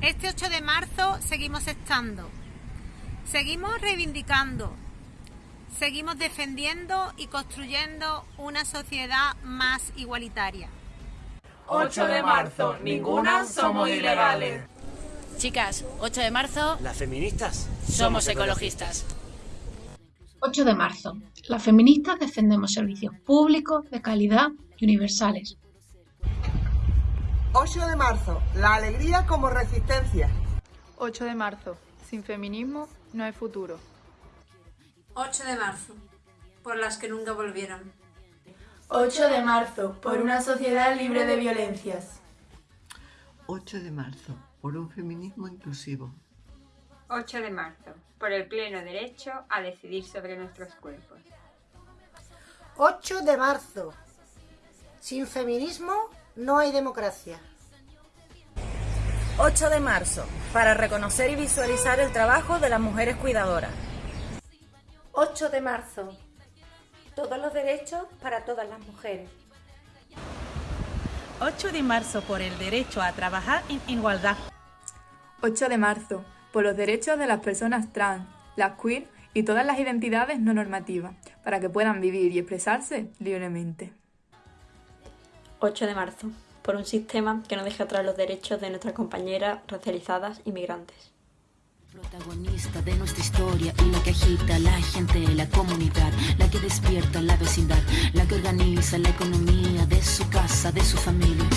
Este 8 de marzo seguimos estando, seguimos reivindicando, seguimos defendiendo y construyendo una sociedad más igualitaria. 8 de marzo, ninguna somos ilegales. Chicas, 8 de marzo, Las feministas somos ecologistas. 8 de marzo. Las feministas defendemos servicios públicos de calidad y universales. 8 de marzo, la alegría como resistencia. 8 de marzo. Sin feminismo no hay futuro. 8 de marzo, por las que nunca volvieron. 8 de marzo, por una sociedad libre de violencias. 8 de marzo, por un feminismo inclusivo. 8 de marzo, por el pleno derecho a decidir sobre nuestros cuerpos. 8 de marzo, sin feminismo no hay democracia. 8 de marzo, para reconocer y visualizar el trabajo de las mujeres cuidadoras. 8 de marzo, todos los derechos para todas las mujeres. 8 de marzo por el derecho a trabajar en igualdad. 8 de marzo, por los derechos de las personas trans, las queer y todas las identidades no normativas, para que puedan vivir y expresarse libremente. 8 de marzo, por un sistema que no deje atrás los derechos de nuestras compañeras racializadas inmigrantes. Protagonista de nuestra historia y la que agita la gente, la comunidad, la que despierta la vecindad, la que organiza la economía de su casa, de su familia.